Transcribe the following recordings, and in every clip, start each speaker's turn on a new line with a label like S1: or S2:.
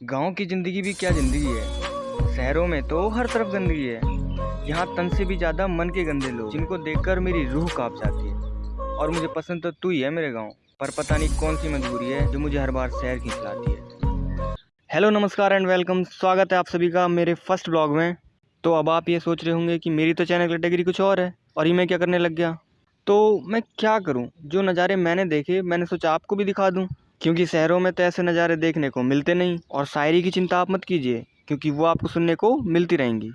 S1: गाँव की ज़िंदगी भी क्या ज़िंदगी है? शहरों में तो हर तरफ़ गंदगी है। यहाँ तन से भी ज़्यादा मन के गंदे लोग, जिनको देखकर मेरी रूह काँप जाती है। और मुझे पसंद तो तू ही है मेरे गाँव, पर पता नहीं कौन सी मजबूरी है जो मुझे हर बार शहर खींच लाती है। हेलो नमस्कार एंड वेलकम स्वागत है आप सभी का मेरे फ़र्स्ट ब्लॉग में। तो अब आप ये सोच रहे होंगे कि मेरी तो चैनल कैटेगरी कुछ और है, और ये मैं क्या करने लग गया? तो मैं क्या करूँ? जो नज़ारे मैंने देखे, मैंने सोचा आपको भी दिखा दूँ। क्योंकि शहरों में तो ऐसे नज़ारे देखने को मिलते नहीं। और शायरी की चिंता आप मत कीजिए, क्योंकि वो आपको सुनने को मिलती रहेंगी।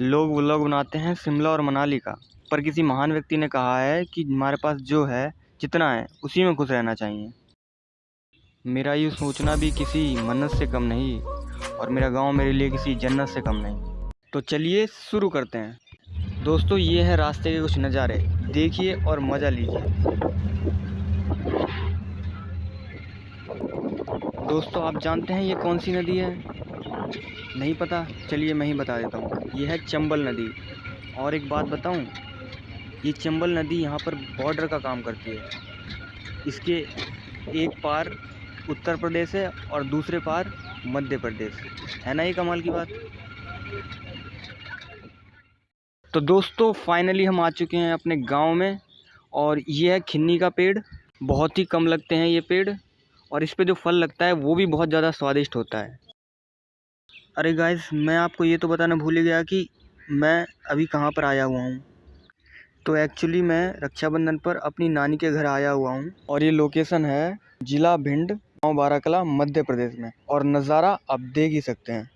S1: लोग व्लॉग बनाते हैं शिमला और मनाली का, पर किसी महान व्यक्ति ने कहा है कि हमारे पास जो है, जितना है, उसी में खुश रहना चाहिए। मेरा ये सोचना भी किसी मन्नत से कम नहीं, और मेरा गाँव मेरे लिए किसी जन्नत से कम नहीं। तो चलिए शुरू करते हैं। दोस्तों, ये है रास्ते के कुछ नज़ारे। देखिए और मज़ा लीजिए। दोस्तों, आप जानते हैं ये कौन सी नदी है? नहीं पता? चलिए मैं ही बता देता हूँ। ये है चंबल नदी। और एक बात बताऊँ, ये चंबल नदी यहाँ पर बॉर्डर का काम करती है। इसके एक पार उत्तर प्रदेश है और दूसरे पार मध्य प्रदेश है। ना ये कमाल की बात? तो दोस्तों फाइनली हम आ चुके हैं अपने गाँव में और ये है खिन्नी का पेड़। बहुत ही कम लगते हैं ये पेड़। और इस पर जो फल लगता है, वो भी बहुत ज़्यादा स्वादिष्ट होता है। अरे गाइस मैं आपको ये तो बताना भूल गया कि मैं अभी कहाँ पर आया हुआ हूँ। तो एक्चुअली मैं रक्षाबंधन पर अपनी नानी के घर आया हुआ हूँ और ये लोकेशन है ज़िला भिंड, गाँव बाराकला, मध्य प्रदेश में। और नज़ारा आप देख ही सकते हैं।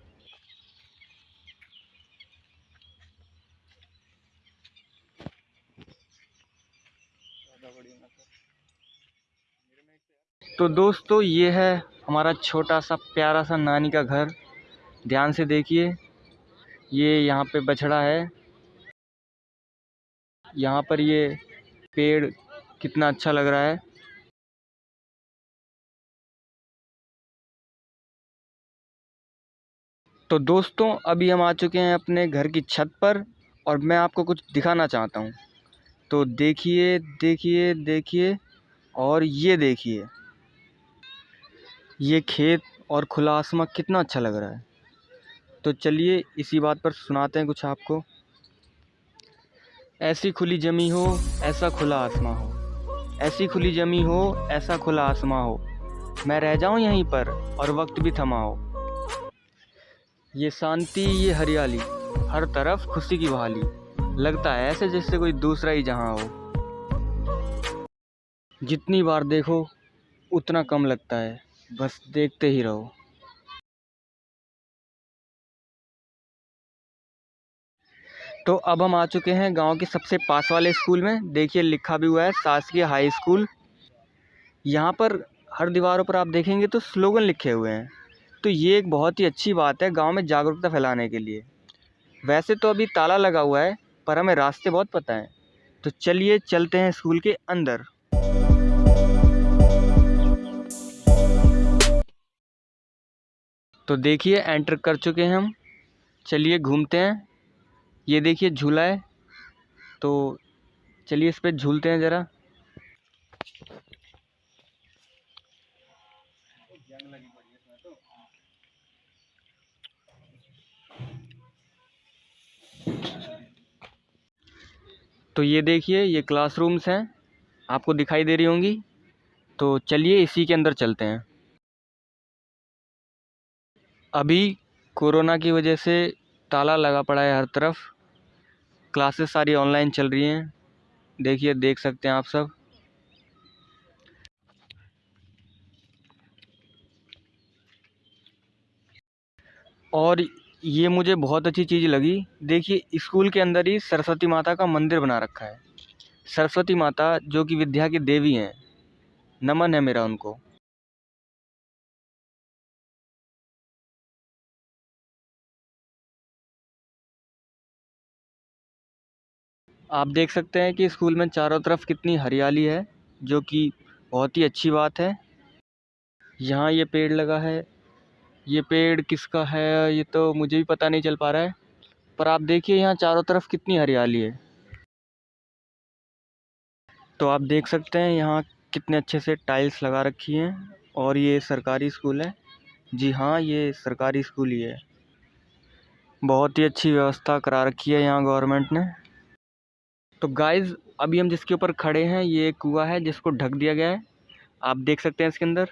S1: तो दोस्तों, ये है हमारा छोटा सा प्यारा सा नानी का घर। ध्यान से देखिए, ये यहाँ पे बछड़ा है। यहाँ पर ये पेड़ कितना अच्छा लग रहा है। तो दोस्तों, अभी हम आ चुके हैं अपने घर की छत पर और मैं आपको कुछ दिखाना चाहता हूँ। तो देखिए देखिए देखिए और ये देखिए। ये खेत और खुला आसमां कितना अच्छा लग रहा है। तो चलिए इसी बात पर सुनाते हैं कुछ आपको। ऐसी खुली जमी हो, ऐसा खुला आसमां हो। ऐसी खुली जमी हो, ऐसा खुला आसमां हो। मैं रह जाऊँ यहीं पर और वक्त भी थमा हो। ये शांति, ये हरियाली, हर तरफ़ खुशी की बहाली। लगता है ऐसे जैसे कोई दूसरा ही जहाँ हो। जितनी बार देखो, उतना कम लगता है। बस देखते ही रहो। तो अब हम आ चुके हैं गाँव के सबसे पास वाले स्कूल में। देखिए, लिखा भी हुआ है शासकीय हाई स्कूल। यहाँ पर हर दीवारों पर आप देखेंगे तो स्लोगन लिखे हुए हैं। तो ये एक बहुत ही अच्छी बात है गाँव में जागरूकता फैलाने के लिए। वैसे तो अभी ताला लगा हुआ है, पर हमें रास्ते बहुत पता हैं। तो चलिए, चलते हैं स्कूल के अंदर। तो देखिए एंटर कर चुके हैं हम। चलिए घूमते हैं। ये देखिए, झूला है। तो चलिए इस पर झूलते हैं ज़रा। तो ये देखिए, ये क्लासरूम्स हैं। आपको दिखाई दे रही होंगी। तो चलिए इसी के अंदर चलते हैं। अभी कोरोना की वजह से ताला लगा पड़ा है हर तरफ़। क्लासेस सारी ऑनलाइन चल रही हैं। देखिए, देख सकते हैं आप सब। और ये मुझे बहुत अच्छी चीज़ लगी। देखिए, स्कूल के अंदर ही सरस्वती माता का मंदिर बना रखा है। सरस्वती माता, जो कि विद्या की देवी हैं, नमन है मेरा उनको। आप देख सकते हैं कि स्कूल में चारों तरफ़ कितनी हरियाली है, जो कि बहुत ही अच्छी बात है। यहाँ ये पेड़ लगा है। ये पेड़ किसका है, ये तो मुझे भी पता नहीं चल पा रहा है, पर आप देखिए यहाँ चारों तरफ़ कितनी हरियाली है। तो आप देख सकते हैं यहाँ कितने अच्छे से टाइल्स लगा रखी हैं, और ये सरकारी स्कूल है। जी हाँ ये सरकारी स्कूल ही है। बहुत ही अच्छी व्यवस्था करा रखी है यहाँ गवर्नमेंट ने। तो गाइस अभी हम जिसके ऊपर खड़े हैं, ये एक कुआ है जिसको ढक दिया गया है। आप देख सकते हैं इसके अंदर।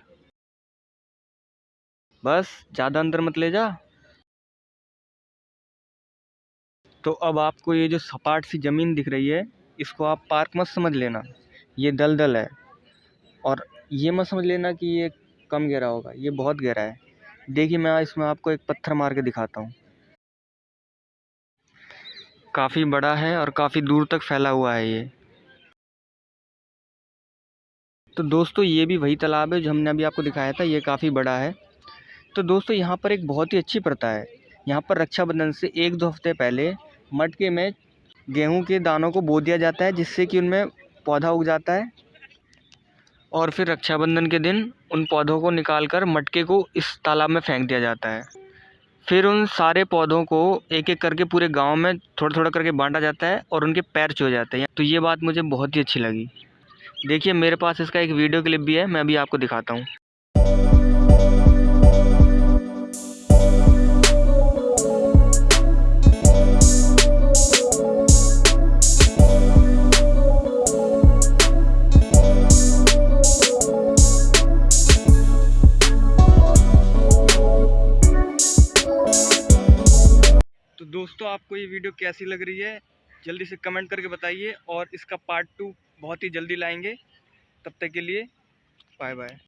S1: बस, ज़्यादा अंदर मत ले जा। तो अब आपको ये जो सपाट सी ज़मीन दिख रही है, इसको आप पार्क मत समझ लेना। ये दलदल है। और ये मत समझ लेना कि ये कम गहरा होगा, ये बहुत गहरा है। देखिए, मैं इसमें आपको एक पत्थर मार के दिखाता हूँ। काफ़ी बड़ा है और काफ़ी दूर तक फैला हुआ है ये। तो दोस्तों, ये भी वही तालाब है जो हमने अभी आपको दिखाया था, ये काफ़ी बड़ा है। तो दोस्तों, यहाँ पर एक बहुत ही अच्छी प्रथा है। यहाँ पर रक्षाबंधन से एक दो हफ़्ते पहले मटके में गेहूँ के दानों को बो दिया जाता है, जिससे कि उनमें पौधा उग जाता है और फिर रक्षाबंधन के दिन उन पौधों को निकाल कर मटके को इस तालाब में फेंक दिया जाता है। फिर उन सारे पौधों को एक एक करके पूरे गाँव में थोड़ा थोड़ा करके बांटा जाता है और उनके पैर छो जाते हैं। तो ये बात मुझे बहुत ही अच्छी लगी। देखिए, मेरे पास इसका एक वीडियो क्लिप भी है, मैं अभी आपको दिखाता हूँ। दोस्तों, आपको ये वीडियो कैसी लग रही है? जल्दी से कमेंट करके बताइए और इसका पार्ट टू बहुत ही जल्दी लाएँगे। तब तक के लिए बाय बाय